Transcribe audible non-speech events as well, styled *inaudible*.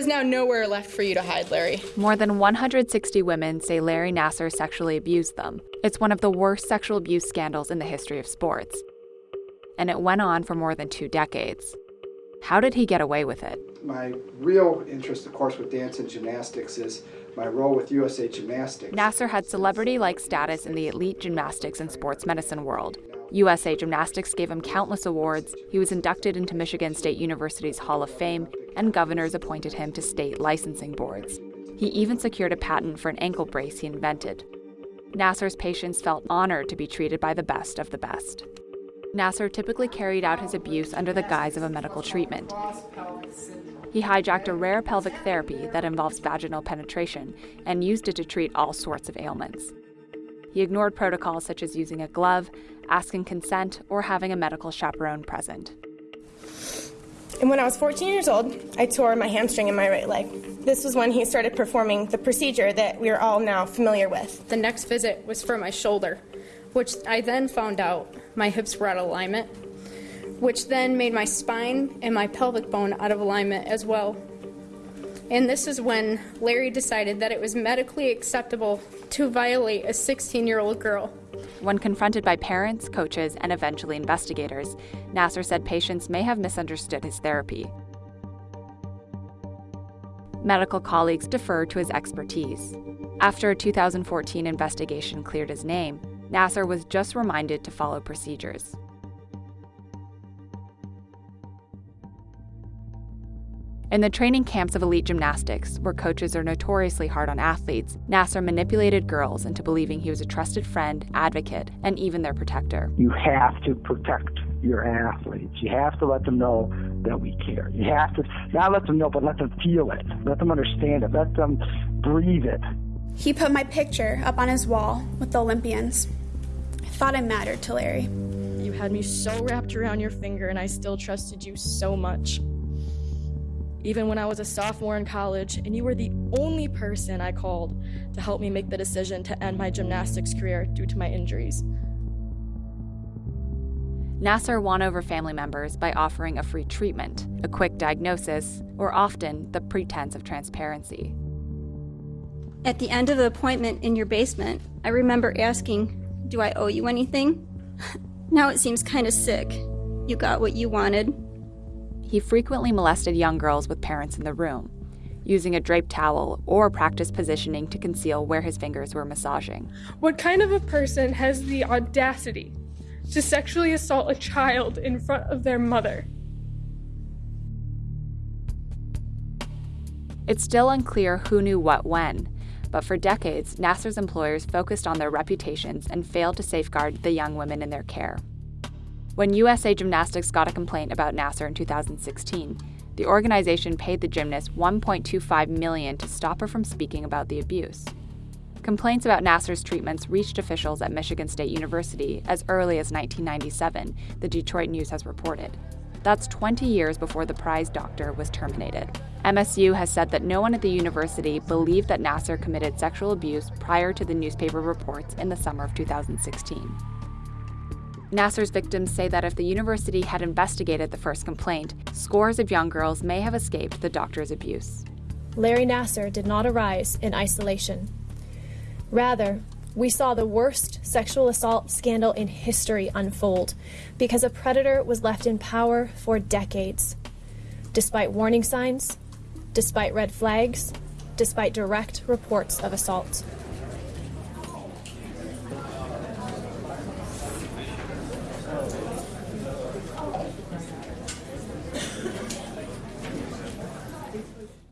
is now nowhere left for you to hide, Larry. More than 160 women say Larry Nassar sexually abused them. It's one of the worst sexual abuse scandals in the history of sports. And it went on for more than two decades. How did he get away with it? My real interest, of course, with dance and gymnastics is my role with USA Gymnastics. Nassar had celebrity like status in the elite gymnastics and sports medicine world. USA Gymnastics gave him countless awards, he was inducted into Michigan State University's Hall of Fame, and governors appointed him to state licensing boards. He even secured a patent for an ankle brace he invented. Nassar's patients felt honored to be treated by the best of the best. Nassar typically carried out his abuse under the guise of a medical treatment. He hijacked a rare pelvic therapy that involves vaginal penetration and used it to treat all sorts of ailments. He ignored protocols such as using a glove, asking consent, or having a medical chaperone present. And when I was 14 years old, I tore my hamstring in my right leg. This was when he started performing the procedure that we are all now familiar with. The next visit was for my shoulder, which I then found out my hips were out of alignment, which then made my spine and my pelvic bone out of alignment as well. And this is when Larry decided that it was medically acceptable to violate a 16 year old girl. When confronted by parents, coaches, and eventually investigators, Nassar said patients may have misunderstood his therapy. Medical colleagues deferred to his expertise. After a 2014 investigation cleared his name, Nassar was just reminded to follow procedures. In the training camps of elite gymnastics, where coaches are notoriously hard on athletes, Nassar manipulated girls into believing he was a trusted friend, advocate, and even their protector. You have to protect your athletes. You have to let them know that we care. You have to not let them know, but let them feel it. Let them understand it. Let them breathe it. He put my picture up on his wall with the Olympians. I thought it mattered to Larry. You had me so wrapped around your finger, and I still trusted you so much even when I was a sophomore in college, and you were the only person I called to help me make the decision to end my gymnastics career due to my injuries. Nassar won over family members by offering a free treatment, a quick diagnosis, or often the pretense of transparency. At the end of the appointment in your basement, I remember asking, Do I owe you anything? *laughs* now it seems kind of sick. You got what you wanted, he frequently molested young girls with parents in the room, using a draped towel or practice positioning to conceal where his fingers were massaging. What kind of a person has the audacity to sexually assault a child in front of their mother? It's still unclear who knew what when, but for decades, Nassar's employers focused on their reputations and failed to safeguard the young women in their care. When USA Gymnastics got a complaint about Nassar in 2016, the organization paid the gymnast 1.25 million to stop her from speaking about the abuse. Complaints about Nassar's treatments reached officials at Michigan State University as early as 1997, the Detroit News has reported. That's 20 years before the prize doctor was terminated. MSU has said that no one at the university believed that Nassar committed sexual abuse prior to the newspaper reports in the summer of 2016. Nassar's victims say that if the university had investigated the first complaint, scores of young girls may have escaped the doctor's abuse. Larry Nassar did not arise in isolation. Rather, we saw the worst sexual assault scandal in history unfold because a predator was left in power for decades. Despite warning signs, despite red flags, despite direct reports of assault.